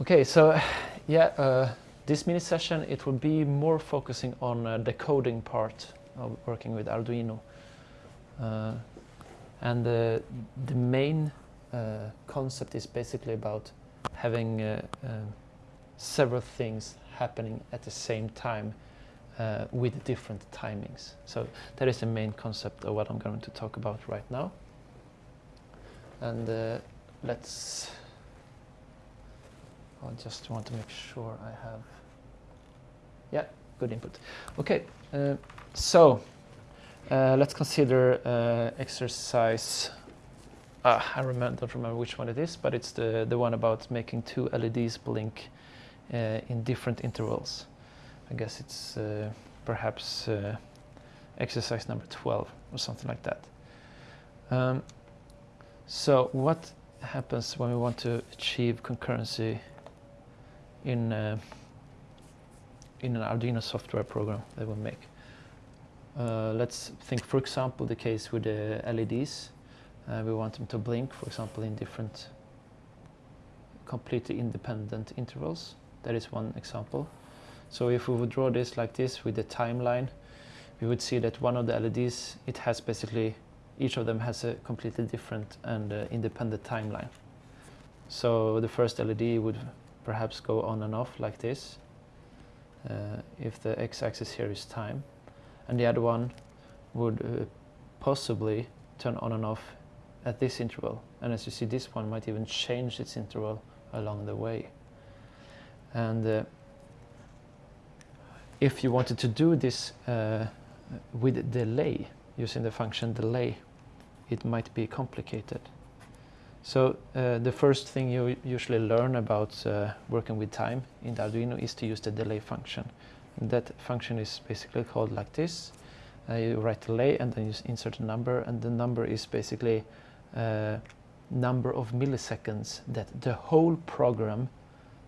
Okay, so yeah, uh, this mini session it will be more focusing on uh, the coding part of working with Arduino. Uh, and uh, the main uh, concept is basically about having uh, several things happening at the same time with different timings. So that is the main concept of what I'm going to talk about right now. And let's I just want to make sure I have, yeah, good input. Okay, uh, so uh, let's consider uh, exercise, ah, I remember, don't remember which one it is, but it's the, the one about making two LEDs blink uh, in different intervals. I guess it's uh, perhaps uh, exercise number 12 or something like that. Um, so what happens when we want to achieve concurrency in uh, in an Arduino software program that we make. Uh, let's think, for example, the case with the LEDs. Uh, we want them to blink, for example, in different completely independent intervals. That is one example. So if we would draw this like this with the timeline, we would see that one of the LEDs, it has basically, each of them has a completely different and uh, independent timeline. So the first LED would perhaps go on and off like this uh, if the x-axis here is time. And the other one would uh, possibly turn on and off at this interval. And as you see this one might even change its interval along the way. And uh, if you wanted to do this uh, with delay using the function delay it might be complicated so uh, the first thing you usually learn about uh, working with time in the Arduino is to use the delay function. And that function is basically called like this. Uh, you write delay and then you insert a number and the number is basically uh, number of milliseconds that the whole program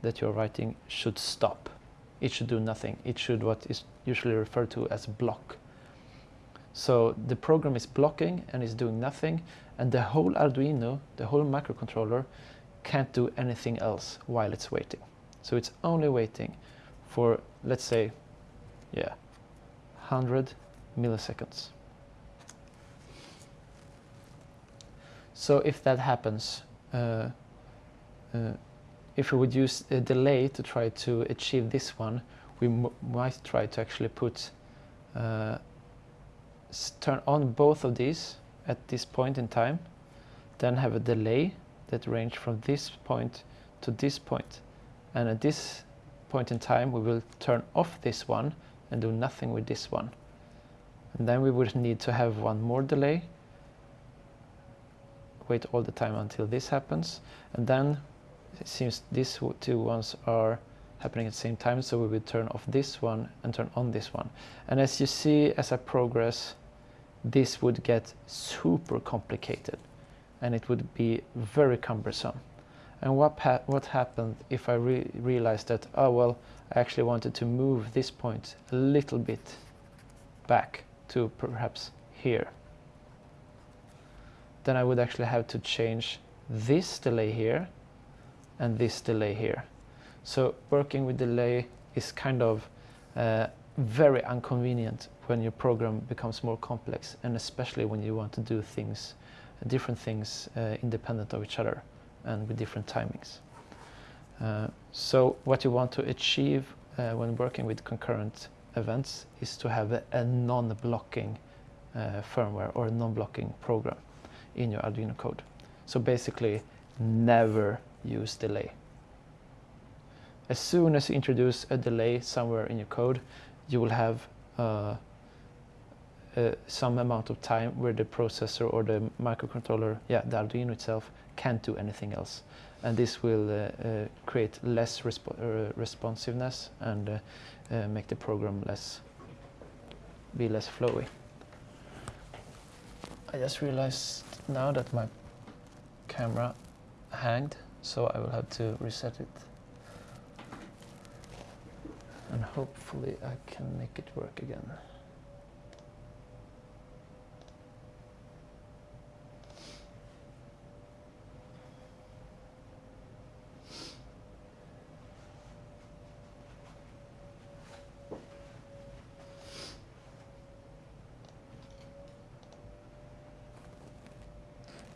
that you're writing should stop. It should do nothing. It should what is usually referred to as block. So the program is blocking and is doing nothing and the whole Arduino, the whole microcontroller can't do anything else while it's waiting. So it's only waiting for, let's say, yeah, 100 milliseconds. So if that happens, uh, uh, if we would use a delay to try to achieve this one, we might try to actually put uh, turn on both of these at this point in time, then have a delay that range from this point to this point. And at this point in time, we will turn off this one and do nothing with this one. And then we would need to have one more delay, wait all the time until this happens. And then it seems these two ones are happening at the same time, so we will turn off this one and turn on this one. And as you see, as I progress, this would get super complicated and it would be very cumbersome. And what, ha what happened if I re realized that, oh well, I actually wanted to move this point a little bit back to perhaps here. Then I would actually have to change this delay here and this delay here. So working with delay is kind of uh, very inconvenient when your program becomes more complex and especially when you want to do things, different things uh, independent of each other and with different timings. Uh, so what you want to achieve uh, when working with concurrent events is to have a, a non-blocking uh, firmware or a non-blocking program in your Arduino code. So basically never use delay. As soon as you introduce a delay somewhere in your code, you will have uh, uh, some amount of time where the processor or the microcontroller, yeah, the Arduino itself, can't do anything else. And this will uh, uh create less resp uh, responsiveness and uh, make the program less, be less flowy. I just realized now that my camera hanged, so I will have to reset it. And hopefully I can make it work again.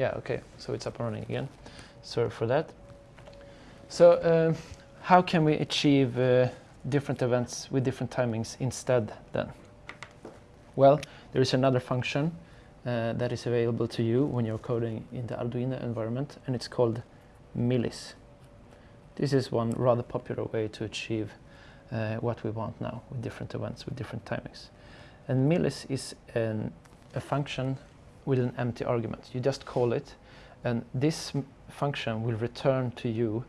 Yeah, okay, so it's up and running again. Sorry for that. So uh, how can we achieve uh, different events with different timings instead then? Well, there is another function uh, that is available to you when you're coding in the Arduino environment and it's called millis. This is one rather popular way to achieve uh, what we want now with different events with different timings. And millis is an, a function with an empty argument. You just call it and this function will return to you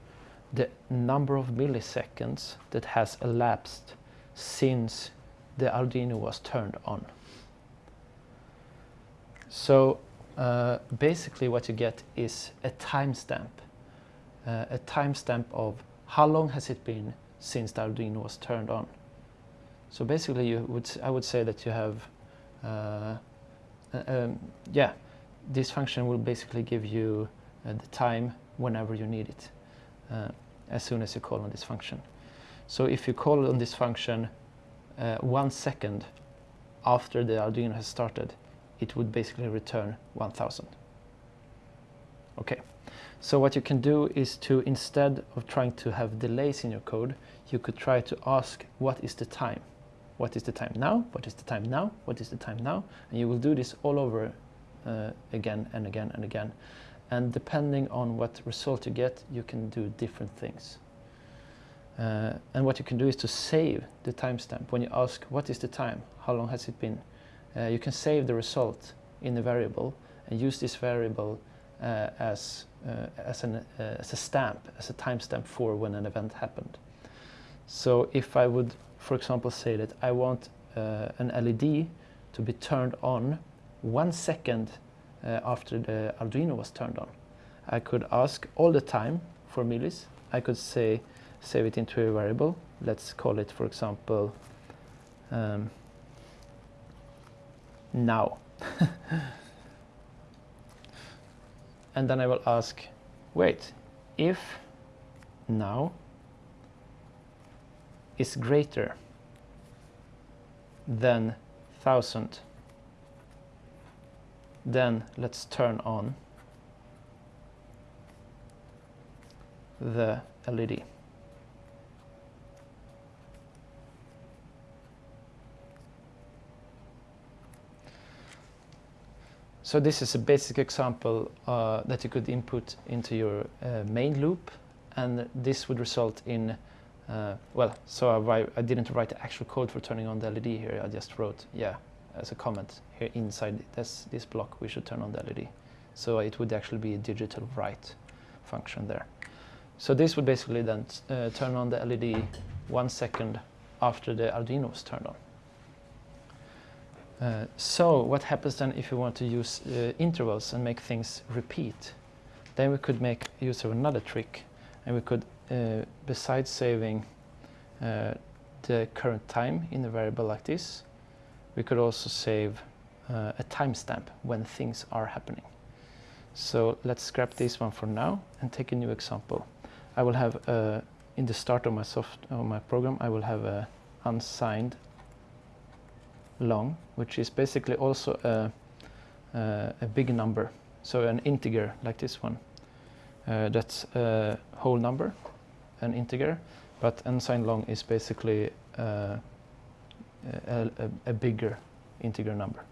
the number of milliseconds that has elapsed since the Arduino was turned on. So uh, basically what you get is a timestamp, uh, a timestamp of how long has it been since the Arduino was turned on. So basically you would, I would say that you have, uh, um, yeah, this function will basically give you uh, the time whenever you need it, uh, as soon as you call on this function. So if you call on this function one second after the Arduino has started, it would basically return 1000. Okay, so what you can do is to, instead of trying to have delays in your code, you could try to ask what is the time? What is the time now? What is the time now? What is the time now? And you will do this all over uh, again and again and again. And depending on what result you get, you can do different things. Uh, and what you can do is to save the timestamp. When you ask, what is the time? How long has it been? uh, you can save the result in a variable and use this variable uh, as, uh, as, an, uh, as a stamp, as a timestamp for when an event happened. So if I would, for example, say that I want uh, an LED to be turned on one second uh, after the Arduino was turned on, I could ask all the time for millis. I could say, save it into a variable. Let's call it, for example, um, now. and then I will ask, wait, if now is greater than 1000, then let's turn on the LED. So this is a basic example uh, that you could input into your uh, main loop and this would result in, uh, well, so I, I, didn't write the actual code for turning on the LED here, I just wrote, yeah, as a comment here inside this, this block we should turn on the LED. So it would actually be a digital write function there. So this would basically then uh, turn on the LED one second after the Arduino was turned on. Uh, so what happens then if you want to use uh, intervals and make things repeat? Then we could make use of another trick and we could, besides saving uh, the current time in a variable like this, we could also save uh, a timestamp when things are happening. So let's scrap this one for now and take a new example. I will have, in the start of my, soft, of my program, I will have a unsigned long, which is basically also a, a, a big number. So an integer like this one. Uh, that's a whole number, an integer, but unsigned long is basically uh, a, a, a, bigger integer number.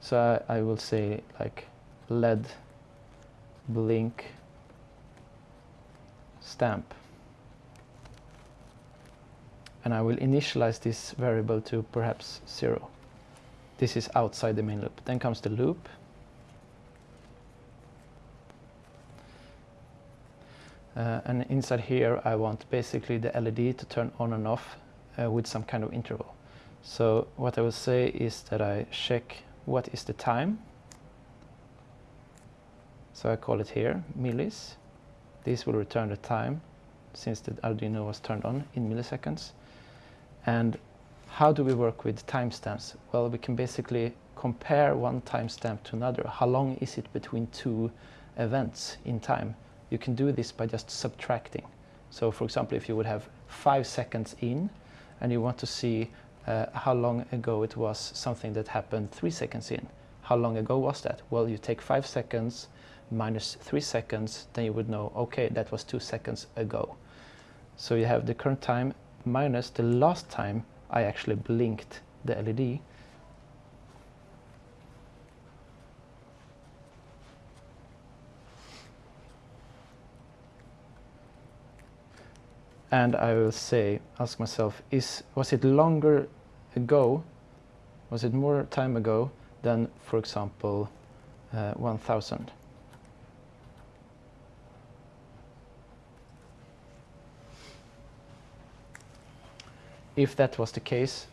So I, I will say like LED blink stamp and I will initialize this variable to perhaps zero. This is outside the main loop. Then comes the loop. Uh, and inside here I want basically the LED to turn on and off uh, with some kind of interval. So what I will say is that I check what is the time. So I call it here millis. This will return the time since the Arduino was turned on in milliseconds. And how do we work with timestamps? Well, we can basically compare one timestamp to another. How long is it between two events in time? You can do this by just subtracting. So for example, if you would have five seconds in and you want to see uh, how long ago it was something that happened three seconds in. How long ago was that? Well, you take five seconds minus 3 seconds, then you would know, okay, that was 2 seconds ago. So you have the current time minus the last time I actually blinked the LED. And I will say, ask myself, is was it longer ago, was it more time ago than, for example, uh, 1000? If that was the case,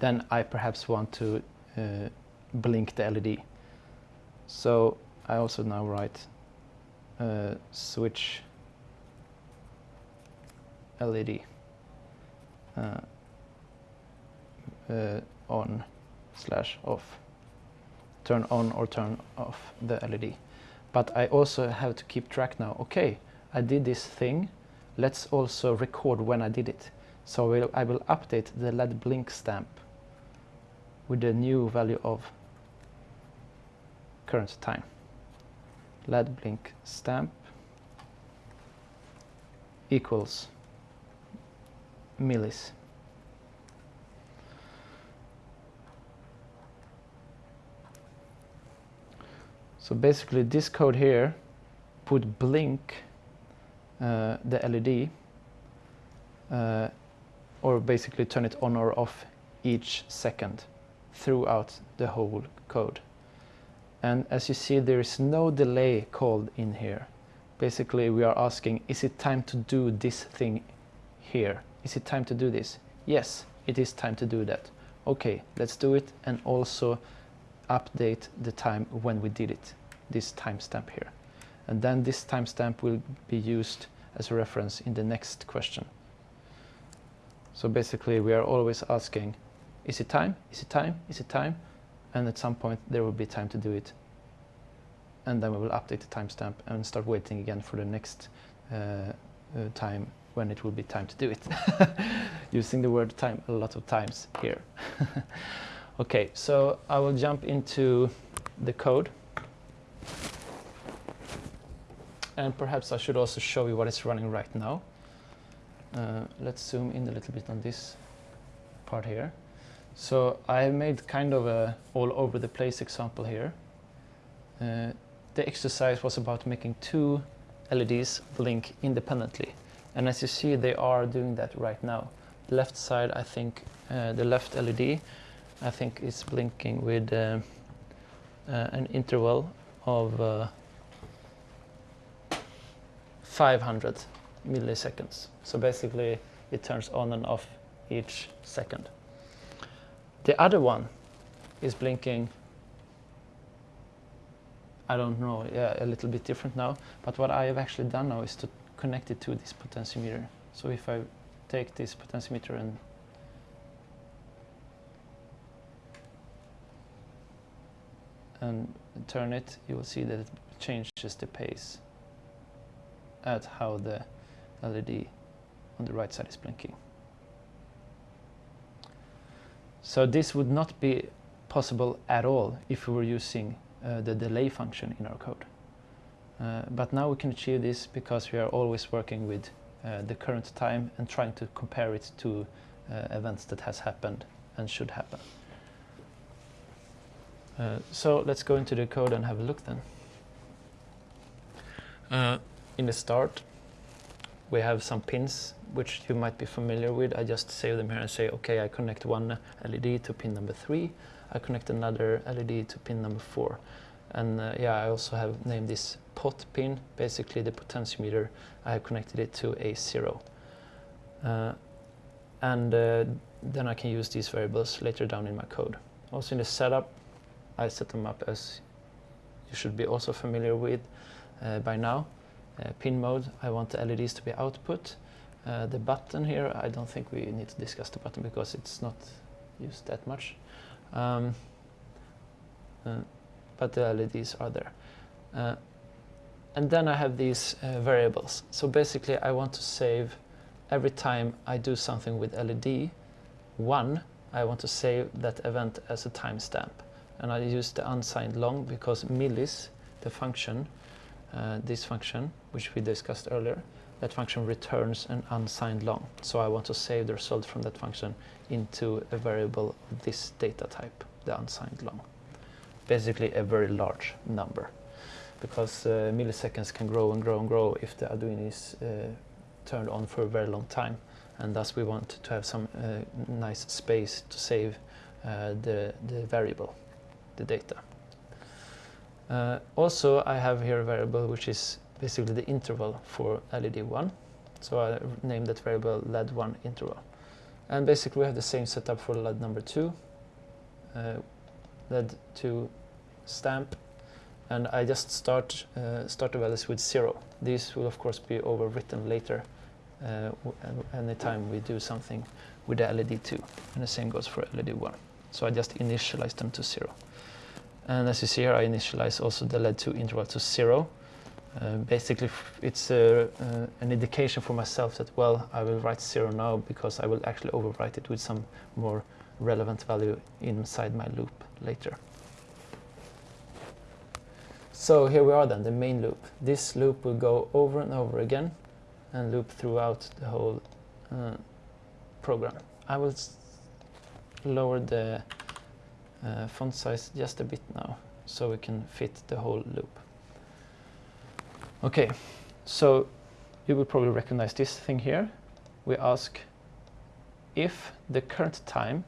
then I perhaps want to uh, blink the LED. So I also now write uh, switch LED uh, uh, on slash off. Turn on or turn off the LED. But I also have to keep track now. Okay, I did this thing. Let's also record when I did it. So we'll, I will update the LED blink stamp with the new value of current time. LED blink stamp equals millis. So basically this code here would blink uh, the LED uh, or basically turn it on or off each second throughout the whole code. And as you see, there is no delay called in here. Basically, we are asking, is it time to do this thing here? Is it time to do this? Yes, it is time to do that. Okay, let's do it and also update the time when we did it, this timestamp here. And then this timestamp will be used as a reference in the next question. So basically we are always asking, is it time? Is it time? Is it time? And at some point there will be time to do it. And then we will update the timestamp and start waiting again for the next uh, uh, time when it will be time to do it. Using the word time a lot of times here. okay, so I will jump into the code. And perhaps I should also show you what is running right now. Uh, let's zoom in a little bit on this part here. So I have made kind of a all over the place example here. Uh, the exercise was about making two LEDs blink independently. And as you see, they are doing that right now. The left side, I think, uh, the left LED, I think is blinking with uh, uh, an interval of uh, 500 milliseconds. So basically it turns on and off each second. The other one is blinking, I don't know, yeah, a little bit different now. But what I have actually done now is to connect it to this potentiometer. So if I take this potentiometer and and turn it, you will see that it changes the pace at how the LED on the right side is blinking. So this would not be possible at all if we were using uh, the delay function in our code. Uh, but now we can achieve this because we are always working with uh, the current time and trying to compare it to uh, events that has happened and should happen. Uh, so let's go into the code and have a look then. Uh, in the start, we have some pins which you might be familiar with. I just save them here and say, okay, I connect one LED to pin number three. I connect another LED to pin number four. And uh, yeah, I also have named this pot pin, basically the potentiometer. I have connected it to a zero. Uh, and uh, then I can use these variables later down in my code. Also in the setup, I set them up as you should be also familiar with uh, by now. Uh, pin mode, I want the LEDs to be output. Uh, the button here, I don't think we need to discuss the button because it's not used that much. Um, uh, but the LEDs are there. And then I have these uh, variables. So basically I want to save every time I do something with LED, one, I want to save that event as a timestamp. And I use the unsigned long because millis, the function, uh, this function, which we discussed earlier, that function returns an unsigned long. So I want to save the result from that function into a variable of this data type, the unsigned long. Basically a very large number because uh, milliseconds can grow and grow and grow if the Arduino is uh, turned on for a very long time. And thus we want to have some uh, nice space to save uh, the, the variable, the data. Uh, also I have here a variable which is basically the interval for LED 1 so I named that variable LED1 interval. And basically we have the same setup for LED number 2 uh, LED2 stamp and I just start uh, start the values with 0 these will of course be overwritten later uh, anytime we do something with the LED2 and the same goes for LED1 so I just initialize them to 0 and as you see here I initialize also the LED2 interval to 0 uh, basically it's uh, uh, an indication for myself that well I will write 0 now because I will actually overwrite it with some more relevant value inside my loop later. So here we are then, the main loop. This loop will go over and over again and loop throughout the whole uh, program. I will lower the uh, font size just a bit now so we can fit the whole loop. Okay, so you will probably recognize this thing here. We ask if the current time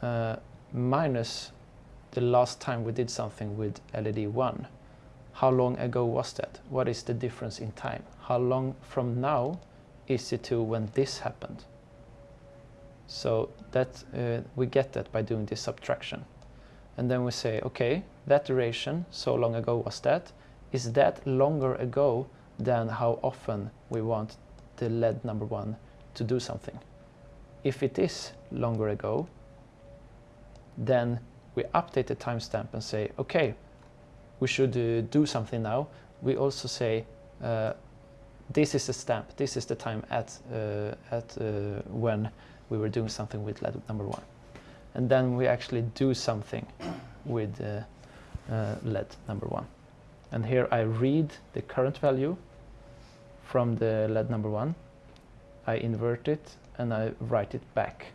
uh, minus the last time we did something with LED 1 how long ago was that? What is the difference in time? How long from now is it to when this happened? So that uh, we get that by doing this subtraction. And then we say, okay, that duration, so long ago was that, is that longer ago than how often we want the LED number one to do something? If it is longer ago, then we update the timestamp and say, okay, we should uh, do something now, we also say uh, this is the stamp, this is the time at, uh, at uh, when we were doing something with LED number one. And then we actually do something with uh, LED number one. And here I read the current value from the LED number one. I invert it and I write it back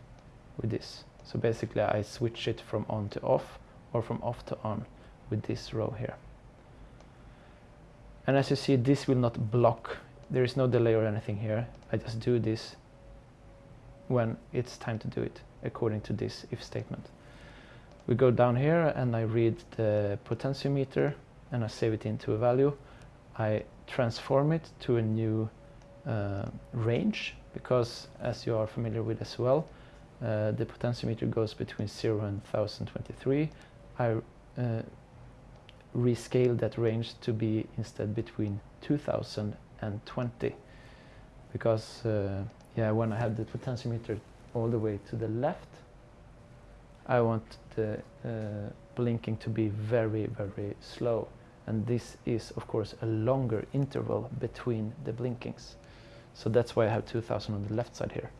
with this. So basically I switch it from on to off or from off to on with this row here. And as you see, this will not block. There is no delay or anything here. I just do this when it's time to do it, according to this if statement. We go down here and I read the potentiometer and I save it into a value. I transform it to a new uh, range because as you are familiar with as well, uh, the potentiometer goes between 0 and 1023. I uh, rescale that range to be instead between 2000 and 20 because uh, yeah when I have the potentiometer all the way to the left I want the uh, blinking to be very very slow. And this is of course a longer interval between the blinkings. So that's why I have 2000 on the left side here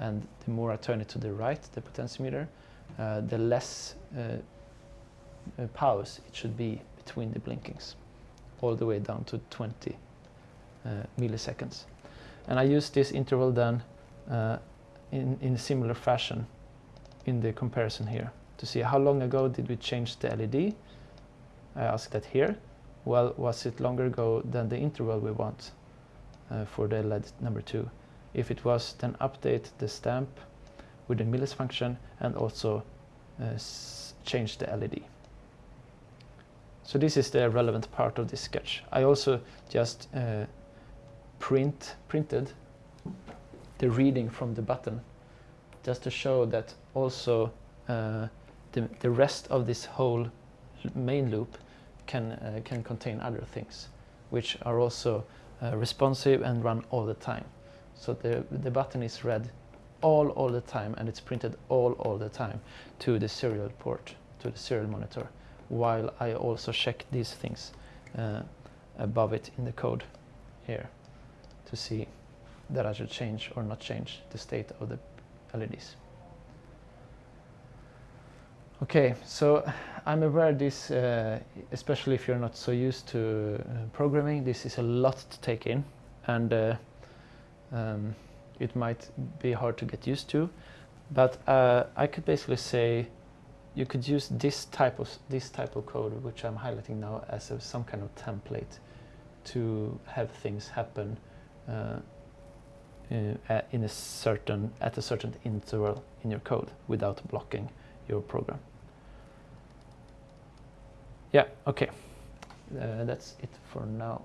and the more I turn it to the right the potentiometer uh, the less uh, uh, pause it should be between the blinkings all the way down to 20 uh, milliseconds. And I use this interval then uh, in, in a similar fashion in the comparison here to see how long ago did we change the LED I ask that here. Well was it longer ago than the interval we want uh, for the LED number two if it was then update the stamp with the millis function and also uh, change the LED so this is the relevant part of this sketch. I also just uh, print printed the reading from the button just to show that also uh, the, the rest of this whole main loop can, uh, can contain other things which are also uh, responsive and run all the time. So the, the button is read all all the time and it's printed all all the time to the serial port, to the serial monitor while I also check these things uh, above it in the code here to see that I should change or not change the state of the LEDs. Okay, so I'm aware this, uh, especially if you're not so used to uh, programming, this is a lot to take in, and uh, um, it might be hard to get used to. But uh, I could basically say you could use this type of this type of code, which I'm highlighting now, as a, some kind of template to have things happen uh, uh, in a certain at a certain interval in your code without blocking your program. Yeah, okay. Uh, that's it for now.